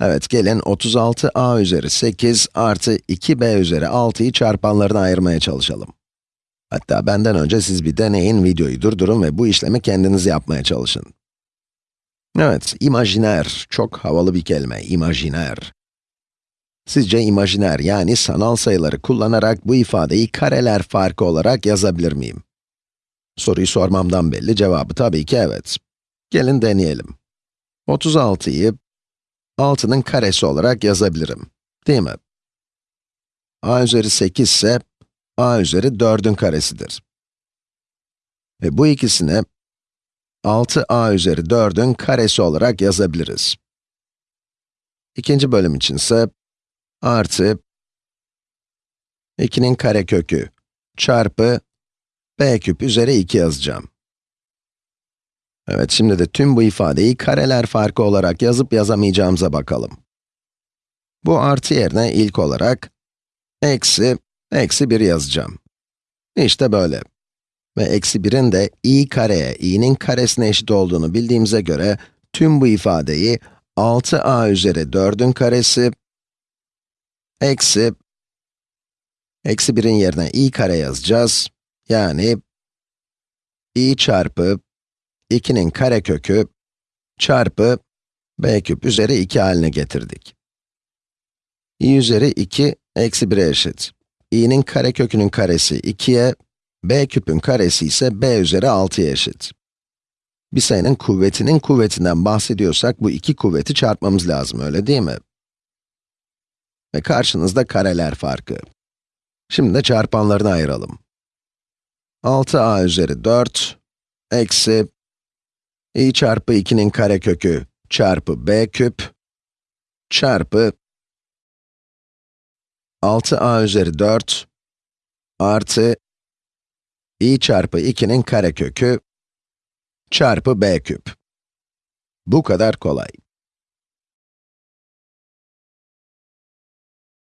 Evet, gelin 36a üzeri 8 artı 2b üzeri 6'yı çarpanlarına ayırmaya çalışalım. Hatta benden önce siz bir deneyin, videoyu durdurun ve bu işlemi kendiniz yapmaya çalışın. Evet, imajiner, çok havalı bir kelime, imajiner. Sizce imajiner, yani sanal sayıları kullanarak bu ifadeyi kareler farkı olarak yazabilir miyim? Soruyu sormamdan belli, cevabı tabii ki evet. Gelin deneyelim. 36'yı 6'nın karesi olarak yazabilirim, değil mi? a üzeri 8 ise a üzeri 4'ün karesidir. Ve bu ikisini 6a üzeri 4'ün karesi olarak yazabiliriz. İkinci bölüm için ise artı 2'nin karekökü çarpı b küp üzeri 2 yazacağım. Evet, şimdi de tüm bu ifadeyi kareler farkı olarak yazıp yazamayacağımıza bakalım. Bu artı yerine ilk olarak eksi, eksi 1 yazacağım. İşte böyle. Ve eksi 1'in de i kareye, i'nin karesine eşit olduğunu bildiğimize göre, tüm bu ifadeyi 6a üzeri 4'ün karesi, eksi, eksi 1'in yerine i kare yazacağız. Yani, i çarpı 2'nin karekökü çarpı b küp üzeri 2 haline getirdik. i üzeri 2 eksi 1'e eşit. i'nin karekökünün karesi 2'ye, b küpün karesi ise b üzeri 6'ya eşit. Bir sayının kuvvetinin kuvvetinden bahsediyorsak bu iki kuvveti çarpmamız lazım, öyle değil mi? Ve karşınızda kareler farkı. Şimdi de çarpanlarını ayıralım. 6a üzeri 4 eksi i çarpı 2'nin karekökü çarpı b küp çarpı 6a üzeri 4 artı i çarpı 2'nin karekökü çarpı b küp. Bu kadar kolay.